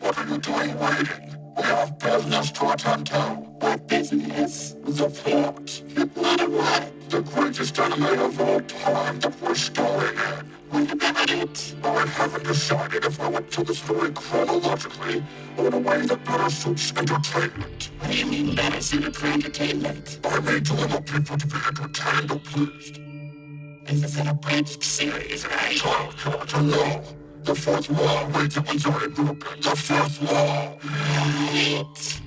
what are you doing waiting? We have business to attend to. What business? The plot. What? The greatest anime of all time that we're starring in. About it? I haven't decided if I would tell the story chronologically or in a way that better suits entertainment. What do you entertainment? I mean to allow people to be entertained or pleased. This is an abridged series, right? Child, character, no. The fourth wall, wait, already broken. The fourth wall. Right. Yes.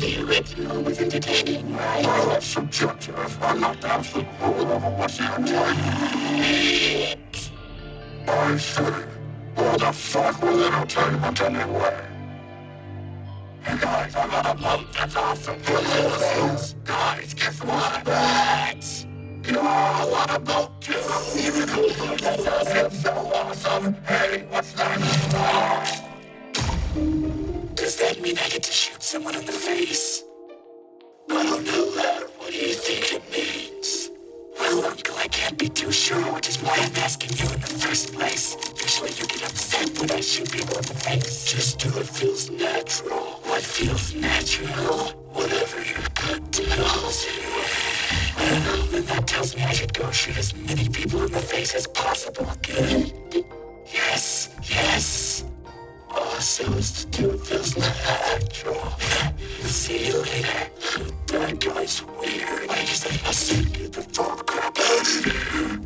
The original was entertaining, right? Well, that's subjective. I'm not the absolute rule over what's entertainment. Right. I say, what the fuck with entertainment anyway? Hey guys, I'm on a boat, that's awesome. Guys, guess what? What? Does that mean I get to shoot someone in the face? I don't know that. What do you think it means? Well, Uncle, I can't be too sure, which is why I'm asking you in the first place. Usually you get upset when I shoot people in the face. Just do what feels natural. What feels natural? Whatever your gut tells you. Then that tells me I should go shoot as many people in the face as possible. Good. Yes, yes. Also, is to do feels natural. See you later. That guy's weird. I just I said get the fuck crap out of here.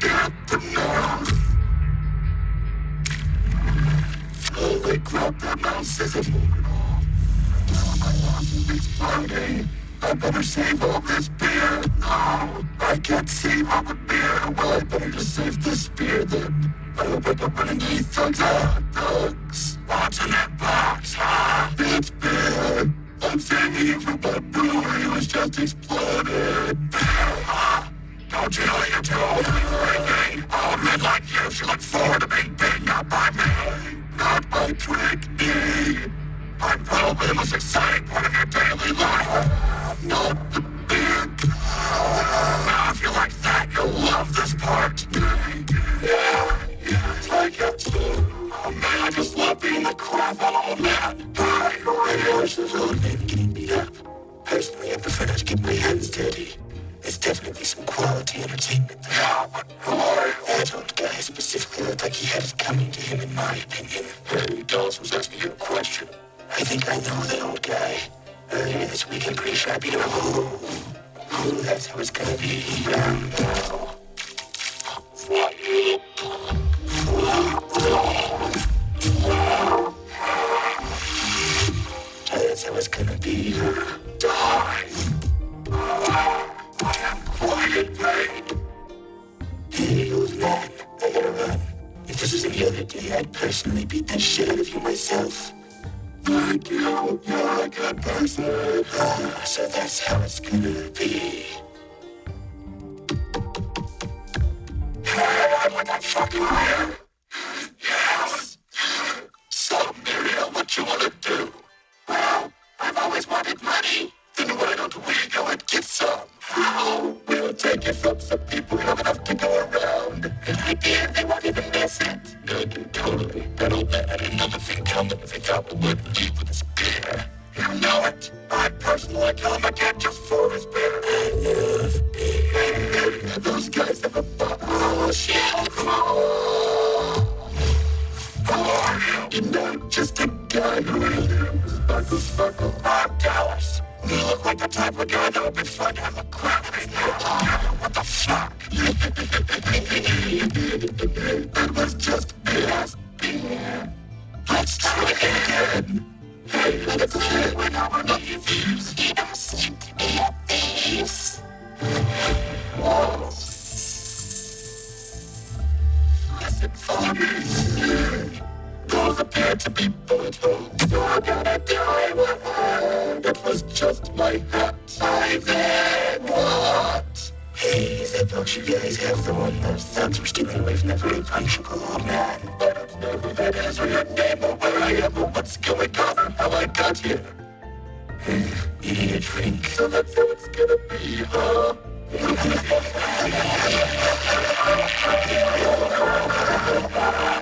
Get the nerve. Holy crap, that mouse isn't moving off. It's Friday. I better save all this beer. No, I can't save all the beer. Well, I better just save this beer then. I hope I don't run into these thugs. Ah, thugs. What's in that box, huh? It's beer. I'm saving you from my brewery was just exploded. Huh? Don't you know you're too old to be drinking? Old men like you should look forward to being beaten up by me, not by Drink E. I'm probably the most exciting part of your daily life. Now, if you like that, you'll love this part. Yeah, yeah, like it. Man, I just love beating the crap out old man. Hi, this old man getting beat up. Personally, I prefer not to get my hands dirty. There's definitely some quality entertainment there. Yeah, but why? That old guy specifically looked like he had it coming to him, in my opinion. Hey, Dallas was asking you a question. I think I know that old guy. Earlier this week, I'm pretty sure I beat. Ooh, ooh, that's how it's gonna be. Um, know, just a guy who really sparkle, sparkle. I'm Dallas. You look like the type of guy that would be fun to have a crap with. What the fuck? that was just BS. Let's try it again. Hey, let's play when to leave. You seem to be at peace. Whoa. Listen for me. Those appear to be holes. You're gonna die with her. That was just my hat. I then what? Hey, that book you guys have the one those thugs were stealing away from the very punishable old man. I don't know who that is or your name or where I am or what's going on or how I got here. Need a drink, so that's how it's gonna be, huh? we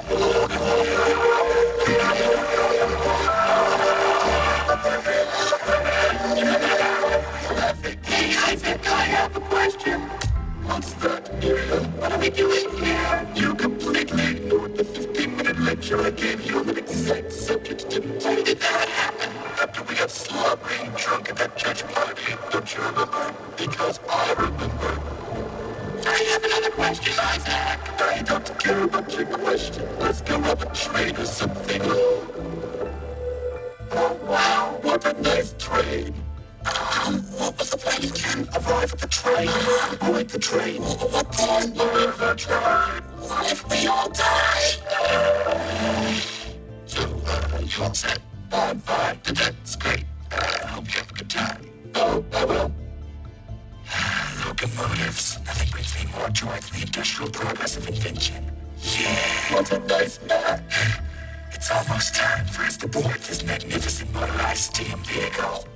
It's almost time for us to board this magnificent motorized steam vehicle.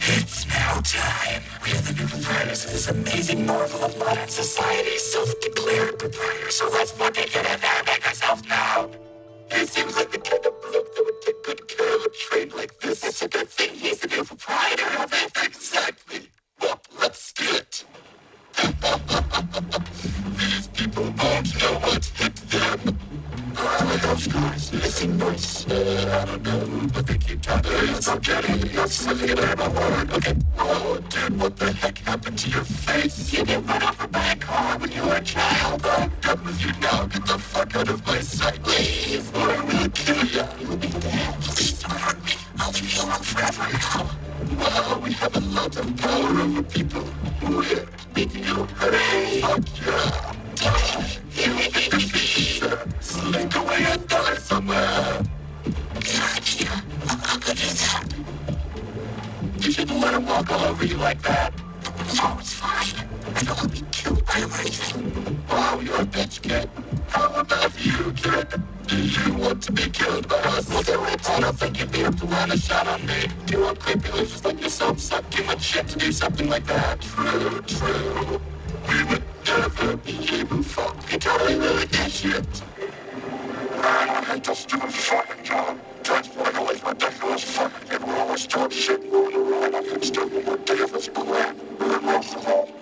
It's now time. We are the new proprietors of this amazing marvel of modern society, self-declared proprietors. So let's fucking get in there and make ourselves known. It seems like the kind of bloke that would take good care of a train like this. It's a good thing he's the new proprietor of it. Exactly. Uh, those guys missing noise. Uh, I don't know, but they keep talking. It's okay. It's something about my word. Okay. Oh, dude, what the heck happened to your face? You get run over by a car when you were a child. I'm done with you now. Get the fuck out of my sight, please, or I will kill you. You'll be dead. Please don't hurt me. I'll you alone forever now. Wow, we have a lot of power over people. We're making you hooray. Fuck yeah. You will be Slink away and die somewhere. I'll go do that. You shouldn't let him walk all over you like that. No, it's fine. I don't want to be killed by him or anything. Wow, you're a bitch, kid. How about you, kid? Do you want to be killed by us? We'll do it. I don't think you'd be able to land a shot on me. Do you won't creepily just let yourself suck too much shit to do something like that. True, true. We would that shit. A and shit rolling around. I can still be one day of this plan. But most of all,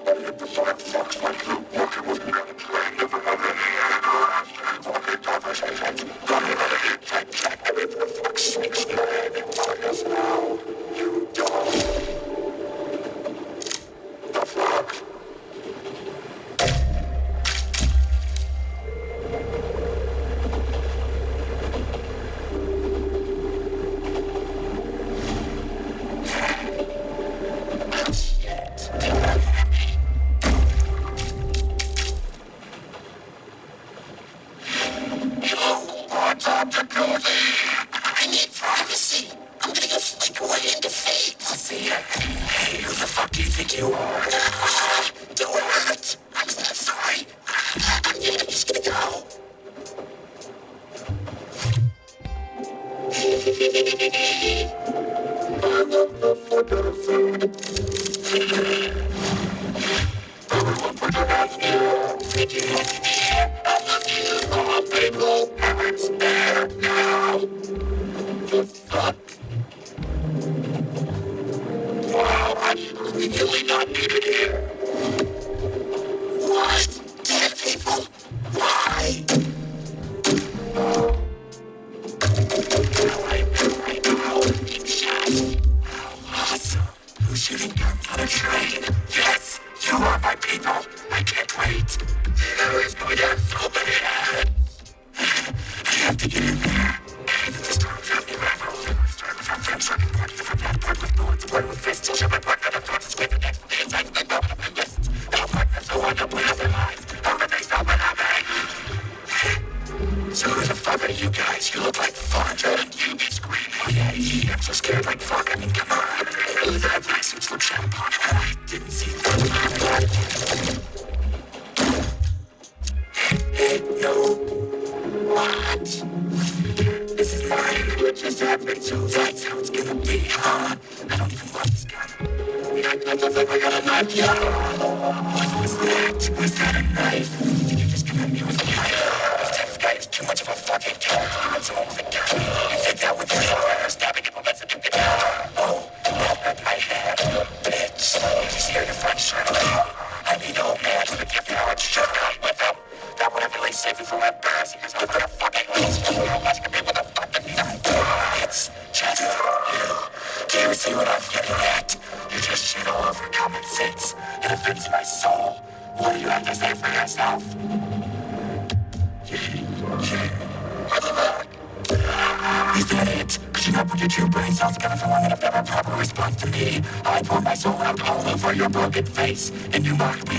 broken face, and you mock me.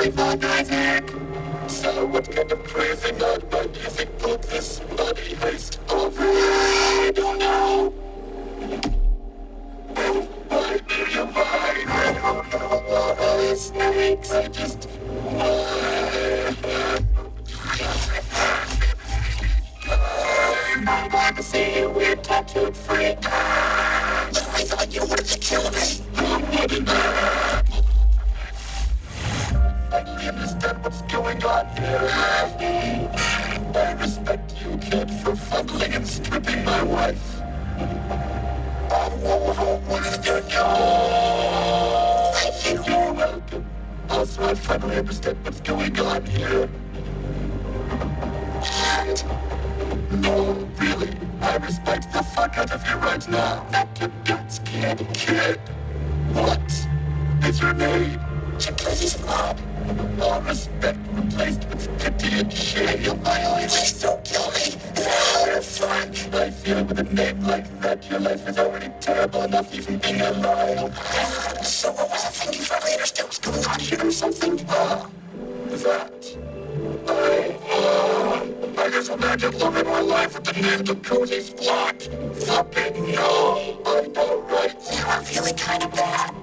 I fuck, So what kind of crazy madman do you think put this bloody heist over? I don't know. Why, Miria, why? I don't I just... Glad to see you, Finally understand what's going on here. And, no, really, I respect the fuck out of you right now. Your guts, kid, kid. What is your name? Chimpanzee's blood. All respect replaced with pity and shame. I always don't kill me. No, fuck. I feel with a name like that, your life is already terrible enough even being alive. So was I thinking for what's going or something? That. I, uh, I just living my life with the name of Cozy's block. Fucking no. I know, right? You are feeling kind of bad.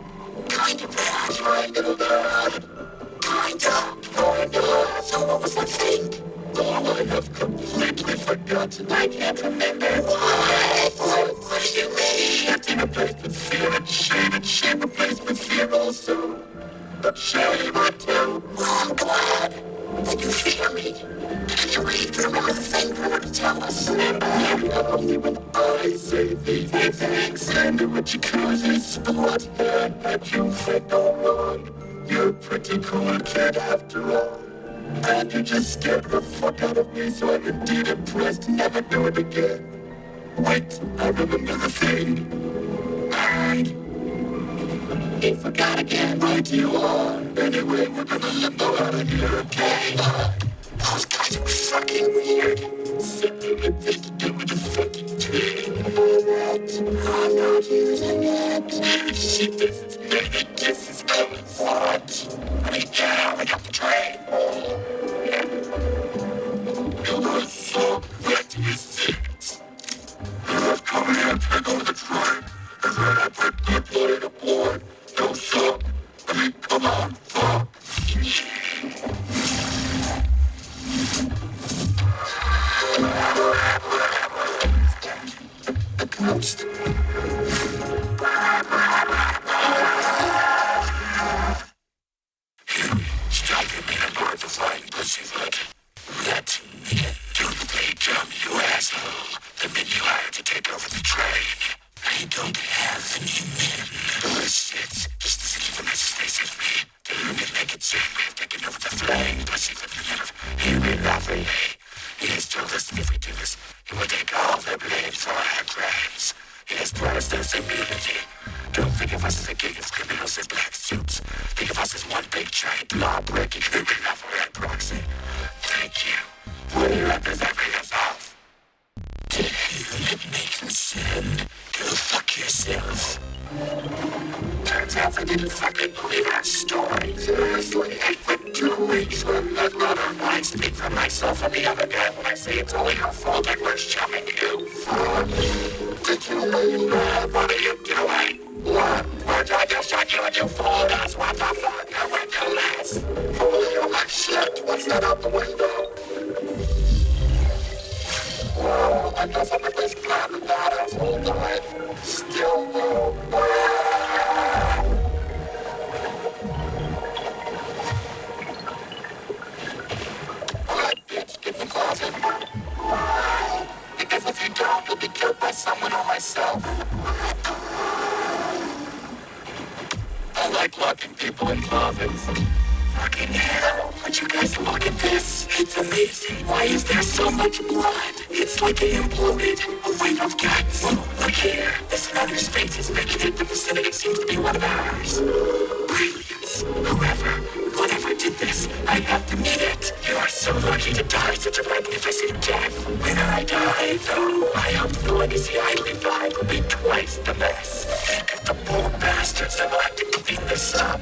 Kind of bad. Kind of bad. Kinda, kinda. So what was that thing? Oh, I have completely forgotten. I can't remember. What? What, do you mean? Empty replaced with fear and shame and shame replaced with fear also. Do. Oh, I'm glad that you fear me. Do you read the thing you to tell us? Remember? Only when I say these things and a Jacuzzi Splot and you think no wrong. You're a pretty cool kid after all. And you just scared the fuck out of me, so I'm indeed impressed. Never do it again. Wait, I remember the thing. You forgot again, right you are. Anyway, we're gonna limbo out of here, okay? Uh, those guys were fucking weird. Something had thing to do. I'm not using it. Shit, this is this is coming. What? I mean, got the let me do the day you asshole. The men you hired to take over the train. I don't have any That's not out the window. Wow, I guess everybody's glad the battles will die. Still no. Alright, bitch, get from closet. Why? Because if you don't, you'll be killed by someone or myself. I like locking people in closets fucking hell! Would you guys look at this? It's amazing. Why is there so much blood? It's like it imploded. A wave of guts. Whoa, look here. This another's face is making it. The facility seems to be one of ours. Brilliance. Whoever, whatever did this, I have to meet it. You are so lucky to die such a magnificent death. When I die, though, I hope the legacy I leave behind will be twice the mess. Think of the poor bastards that will have to clean this up.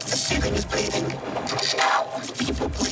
The ceiling is bleeding. breathing. Push people, please.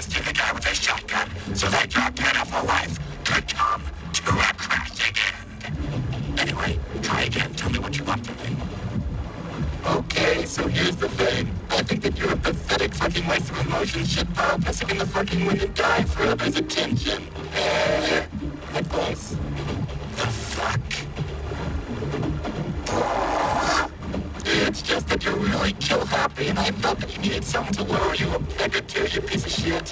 To the guy with the shotgun so that your pitiful life could come to a crashing end. Anyway, try again. Tell me what you want from me. Okay, so here's the thing. I think that you're a pathetic fucking waste of emotion shitball pissing in the fucking wind and die for his attention. Uh, like this. You're really kill happy and I felt that you needed someone to lower you a peg or two, you piece of shit.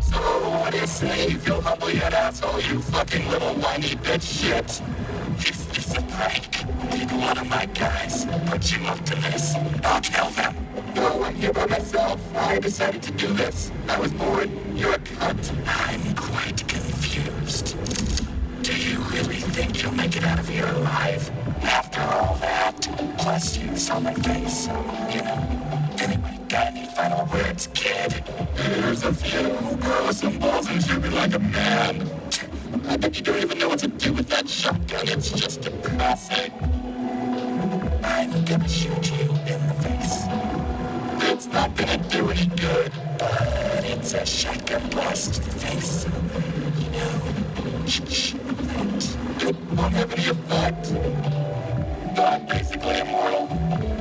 So what do you say, you feel humble yet asshole, you fucking little whiny bitch shit? Is this a prank? Did one of my guys put you up to this? I'll kill them. No, I'm here by myself. I decided to do this. I was bored. You're a cunt. I'm quite confused. Do you really think you'll make it out of here alive? After all that, plus you saw my face, you know. Anyway, got any final words, kid? Here's a few. Grow some balls and shoot me like a man. I bet you don't even know what to do with that shotgun. It's just depressing. I'm gonna shoot you in the face. It's not gonna do any good. But it's a shotgun blast to the face, you know. It won't have any effect. I'm basically immortal.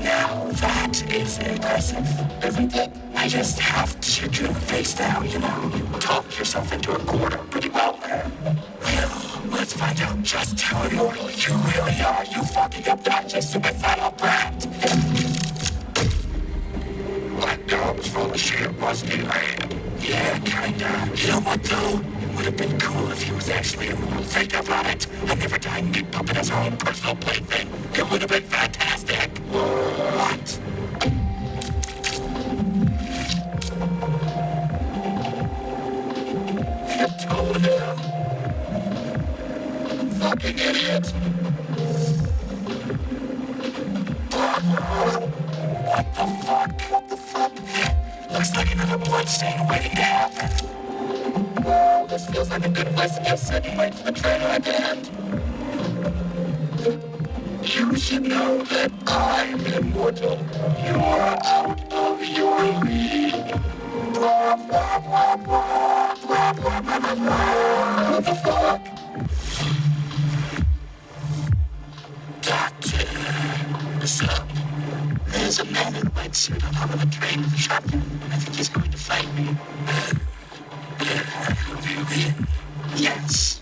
Now that is impressive. I just have to in the face now, you know. You talked yourself into a corner pretty well there. Well, let's find out just how immortal you really are, you fucking obnoxious suicidal brat. Gob's full of shit, wasn't he, man? Yeah, kinda. You know what, though? It would have been cool if he was actually immortal. Think about it. A never dying meat puppet our own personal plaything. It would have been fantastic. What? Fucking idiot. What the fuck? What the fuck? Looks like another bloodstain waiting to happen. This feels like a good place to just sit and wait for the ride to. You should know that I'm immortal. You're out of your league. The fuck? There's a man in a white suit on top of a train with. I think he's going to fight me. Yes.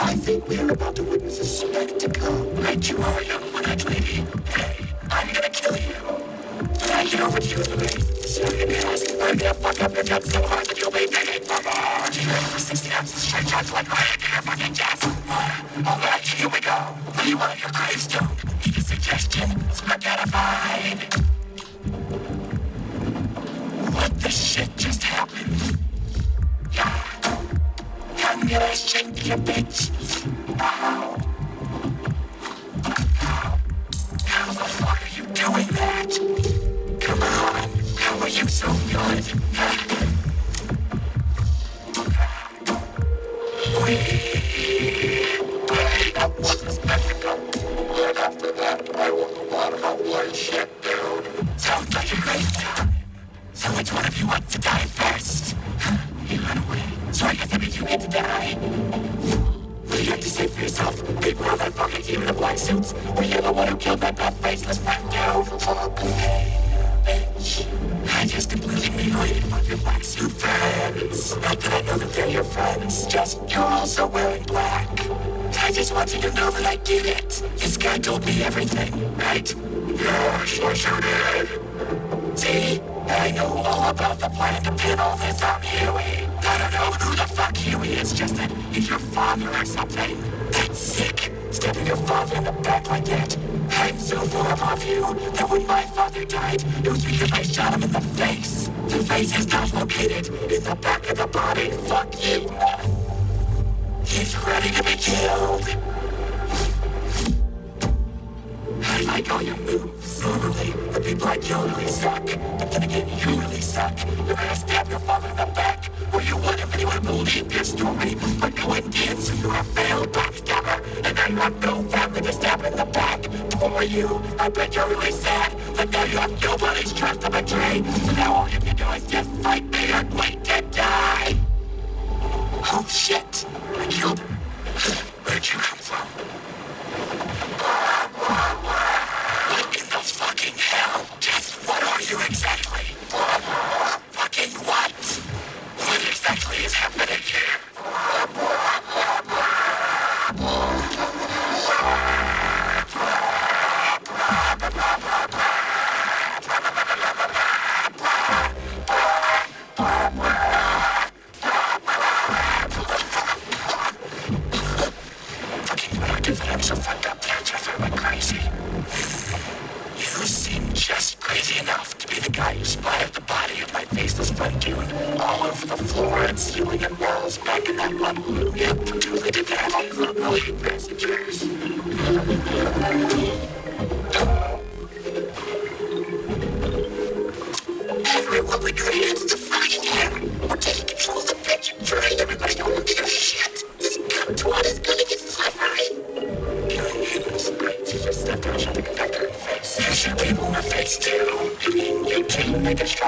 I think we're about to witness a spectacle. Right you are, young one-eyed lady. Hey, I'm gonna kill you. I get over to you, you're ask, I'm gonna fuck up your gut so hard that you'll be begging for more. Do you for 60 ounces straight right into your fucking chest? Alright, here we go. What do you want your gravestone? Need a suggestion? Spaghettified. Shit just happened? Yeah. Shake you, bitch. Ow. How? How the fuck are you doing that? Come on. How are you so good? Hey, that was spectacle. And after that, I will go on about light shit, dude. Sounds like a great time. So which one of you wants to die first? You ran away. So I guess that means you get to die. What do you have to say for yourself? People are that fucking team in the black suits. Were you the one who killed that buff faceless friend bitch. I just completely mutilated one of your black suit friends. Not that I know that they're your friends, just you're also wearing black. I just want you to know that I did it. This guy told me everything, right? Yeah, sure, sure did. See? I know all about the plan to pin all this on Huey. I don't know who the fuck Huey is, just that he's your father or something. That's sick. Stabbing your father in the back like that. I'm so far above you that when my father died, it was because I shot him in the face. The face is not located in the back of the body. Fuck you. He's ready to be killed. I like all your moves. Normally, the people like you really suck. But then again, you really suck. You're gonna stab your father in the back. Or you want if anyone believe your story. But no one did, so you're a failed backstabber. And you have no family to stab in the back. Poor you. I bet you're really sad. But now you have nobody's trust to betray. So now all you can do is just fight me and wait to die. Oh shit. I killed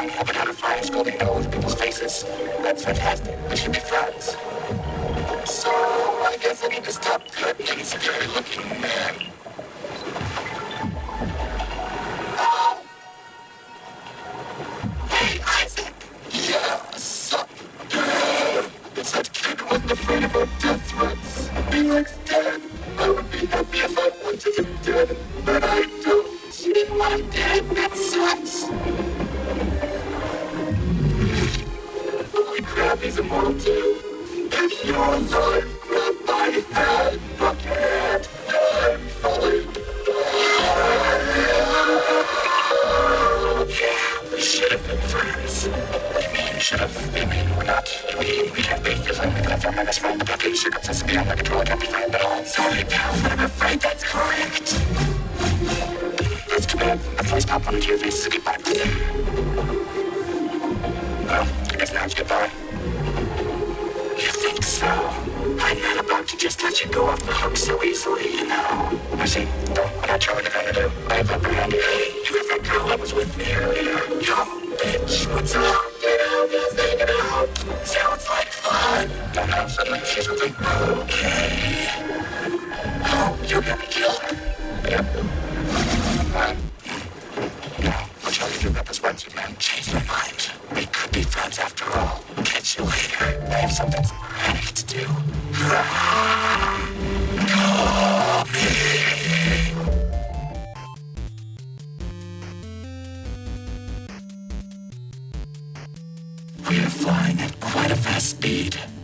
done, but haven't found scolding nose people's faces. That's fantastic. This should be fun. Sorry, pal, but I'm afraid that's correct. That's too bad. The voice pop on the TV is skip back. Well, goodbye. You think so? I'm not about to just let you go off the hook so easily, you know. I see. I'm not sure what I'm. I have apprehended. You have that was with me earlier. Bitch, what's up? out, let's take it out. Sounds like fun. And then suddenly she's like, okay. Oh, you're gonna kill her. Yep. Uh, yeah, I'll tell you to two this once you man changed my mind. We could be friends after all. Catch you later. I have something I to do. speed.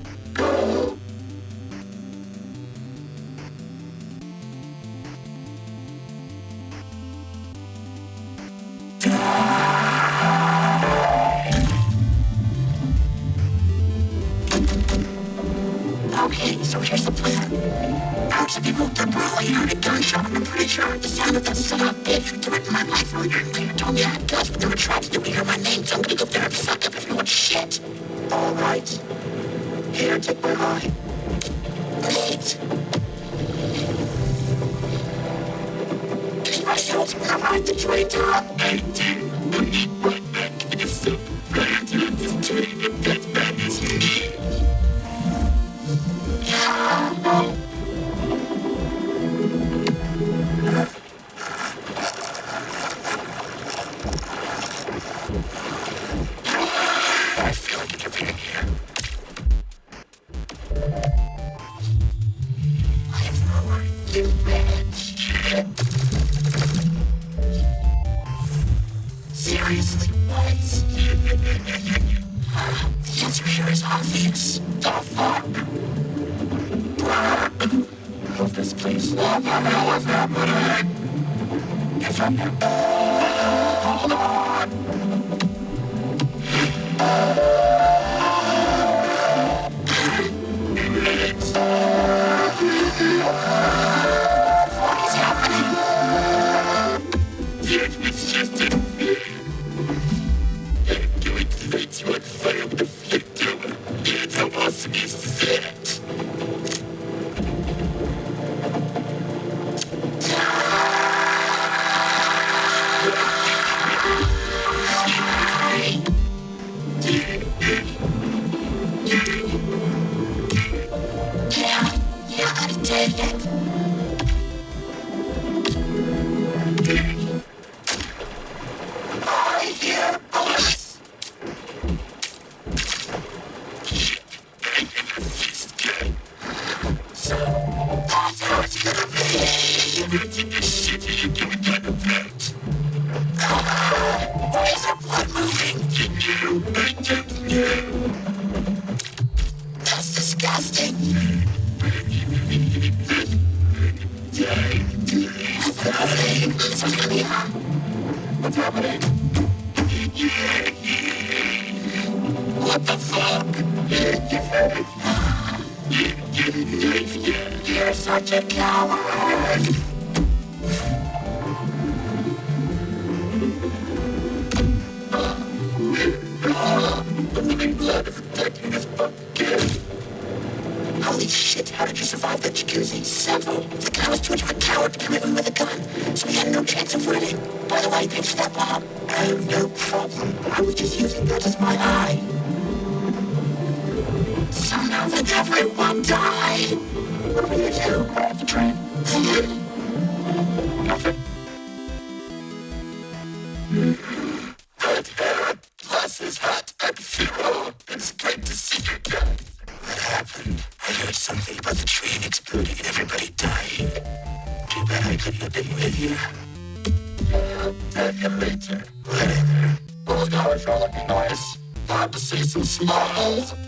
Thank you. Holy shit, how did you survive the jacuzzi? Several. The guy was too much of a coward to come in with a gun, so he had no chance of winning. By the way, thanks for that bomb. I have no problem. I was just using that as my eye. So now everyone died, what are we gonna do? Train. Smiles.